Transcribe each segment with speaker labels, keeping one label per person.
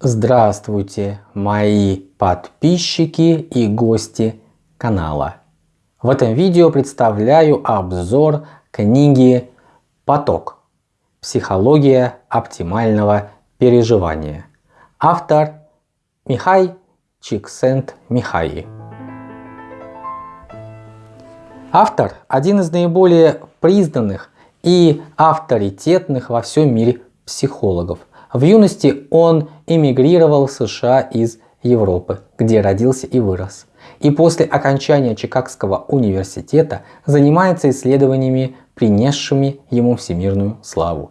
Speaker 1: Здравствуйте, мои подписчики и гости канала. В этом видео представляю обзор книги «Поток. Психология оптимального переживания». Автор Михай Чиксент-Михаи. Автор – один из наиболее признанных и авторитетных во всем мире психологов. В юности он эмигрировал в США из Европы, где родился и вырос. И после окончания Чикагского университета занимается исследованиями, принесшими ему всемирную славу.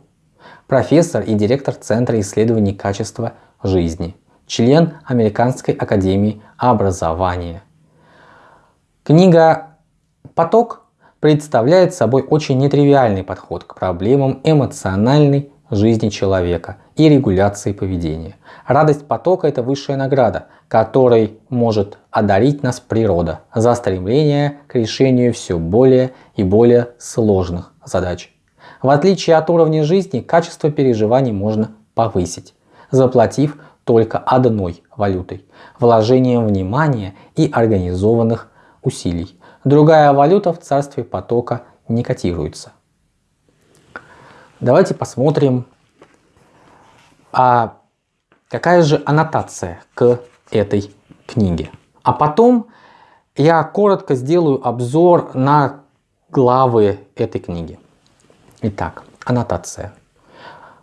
Speaker 1: Профессор и директор Центра исследований качества жизни, член Американской академии образования. Книга «Поток» представляет собой очень нетривиальный подход к проблемам эмоциональной жизни человека и регуляции поведения. Радость потока – это высшая награда, которой может одарить нас природа за стремление к решению все более и более сложных задач. В отличие от уровня жизни, качество переживаний можно повысить, заплатив только одной валютой – вложением внимания и организованных усилий. Другая валюта в царстве потока не котируется. Давайте посмотрим, а какая же аннотация к этой книге. А потом я коротко сделаю обзор на главы этой книги. Итак, аннотация.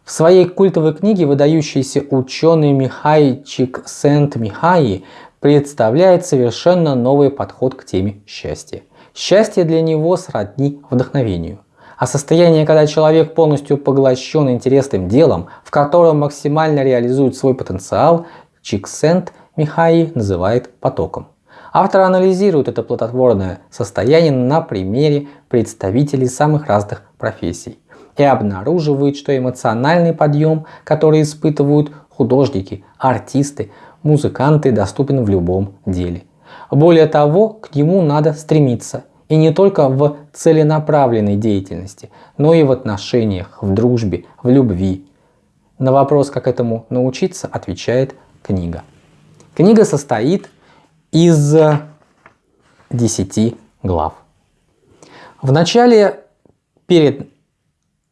Speaker 1: В своей культовой книге выдающийся ученый Михай Чиксент-Михаи представляет совершенно новый подход к теме счастья. Счастье для него сродни вдохновению а состояние, когда человек полностью поглощен интересным делом, в котором максимально реализует свой потенциал, Чиксент Михаи называет потоком. Автор анализирует это плодотворное состояние на примере представителей самых разных профессий и обнаруживает, что эмоциональный подъем, который испытывают художники, артисты, музыканты, доступен в любом деле. Более того, к нему надо стремиться – и не только в целенаправленной деятельности, но и в отношениях, в дружбе, в любви. На вопрос, как этому научиться, отвечает книга. Книга состоит из 10 глав. В начале, перед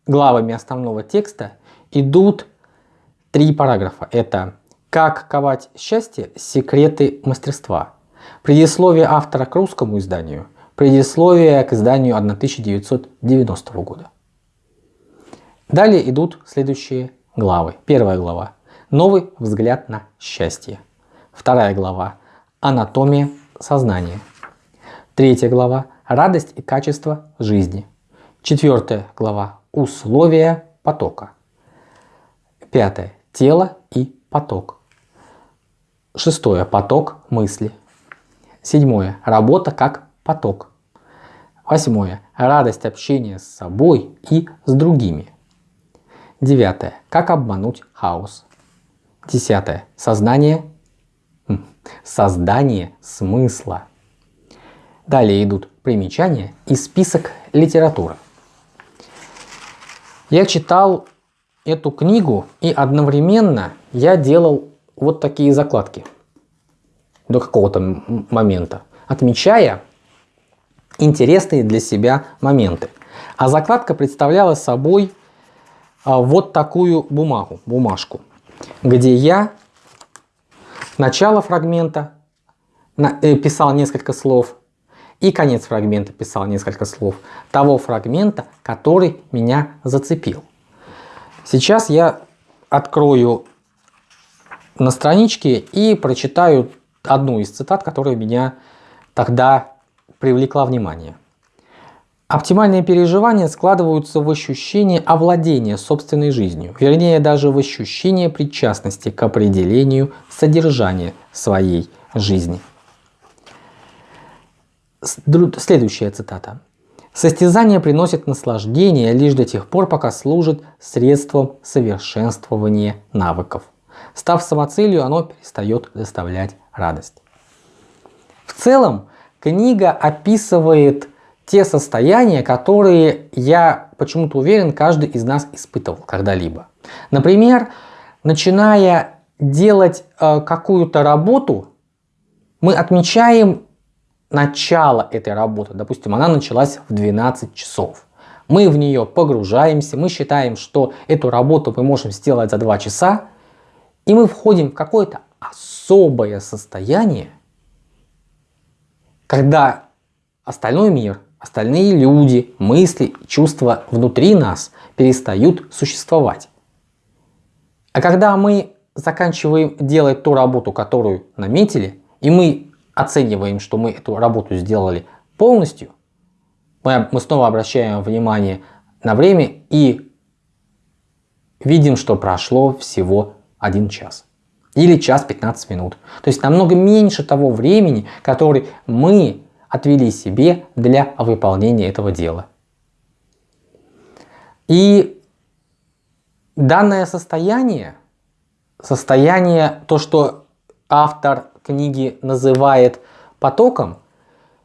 Speaker 1: главами основного текста, идут три параграфа. Это «Как ковать счастье. Секреты мастерства». Предисловие автора к русскому изданию – Предисловие к изданию 1990 года. Далее идут следующие главы. Первая глава. Новый взгляд на счастье. Вторая глава. Анатомия сознания. Третья глава. Радость и качество жизни. Четвертая глава. Условия потока. Пятое. Тело и поток. Шестое. Поток мысли. Седьмое. Работа как поток. Восьмое. Радость общения с собой и с другими. Девятое. Как обмануть хаос. Десятое. Сознание. Создание смысла. Далее идут примечания и список литературы. Я читал эту книгу и одновременно я делал вот такие закладки до какого-то момента, отмечая интересные для себя моменты. А закладка представляла собой а, вот такую бумагу, бумажку, где я начало фрагмента э, писал несколько слов и конец фрагмента писал несколько слов того фрагмента, который меня зацепил. Сейчас я открою на страничке и прочитаю одну из цитат, которая меня тогда привлекла внимание. Оптимальные переживания складываются в ощущение овладения собственной жизнью, вернее даже в ощущение причастности к определению содержания своей жизни. Следующая цитата. Состязание приносит наслаждение лишь до тех пор, пока служит средством совершенствования навыков. Став самоцелью, оно перестает доставлять радость. В целом, Книга описывает те состояния, которые я почему-то уверен, каждый из нас испытывал когда-либо. Например, начиная делать э, какую-то работу, мы отмечаем начало этой работы. Допустим, она началась в 12 часов. Мы в нее погружаемся, мы считаем, что эту работу мы можем сделать за 2 часа, и мы входим в какое-то особое состояние, когда остальной мир, остальные люди, мысли, чувства внутри нас перестают существовать. А когда мы заканчиваем делать ту работу, которую наметили, и мы оцениваем, что мы эту работу сделали полностью, мы, мы снова обращаем внимание на время и видим, что прошло всего один час. Или час 15 минут. То есть намного меньше того времени, который мы отвели себе для выполнения этого дела. И данное состояние, состояние, то, что автор книги называет потоком,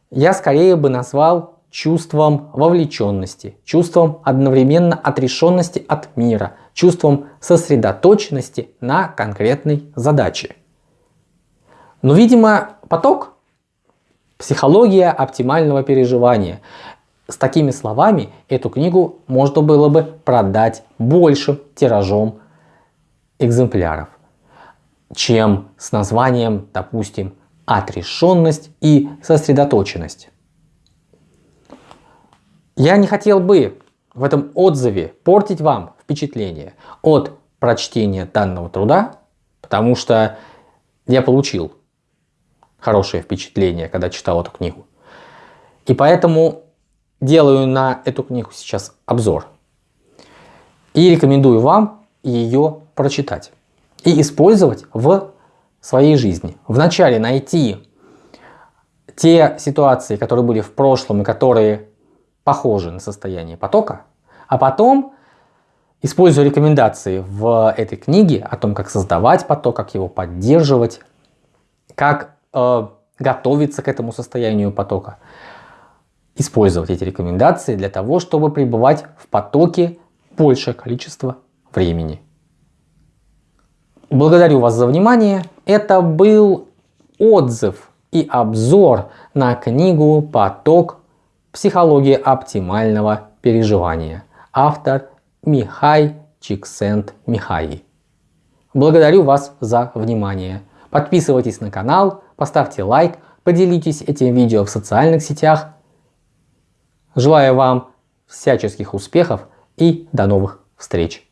Speaker 1: я скорее бы назвал чувством вовлеченности, чувством одновременно отрешенности от мира, чувством сосредоточенности на конкретной задаче. Но, видимо, поток – психология оптимального переживания. С такими словами эту книгу можно было бы продать большим тиражом экземпляров, чем с названием, допустим, «Отрешенность и сосредоточенность». Я не хотел бы в этом отзыве портить вам впечатление от прочтения данного труда, потому что я получил хорошее впечатление, когда читал эту книгу. И поэтому делаю на эту книгу сейчас обзор. И рекомендую вам ее прочитать и использовать в своей жизни. Вначале найти те ситуации, которые были в прошлом и которые похожи на состояние потока, а потом, используя рекомендации в этой книге о том, как создавать поток, как его поддерживать, как э, готовиться к этому состоянию потока, использовать эти рекомендации для того, чтобы пребывать в потоке большее количество времени. Благодарю вас за внимание. Это был отзыв и обзор на книгу «Поток Психология оптимального переживания. Автор Михай Чиксент Михай. Благодарю вас за внимание. Подписывайтесь на канал, поставьте лайк, поделитесь этим видео в социальных сетях. Желаю вам всяческих успехов и до новых встреч!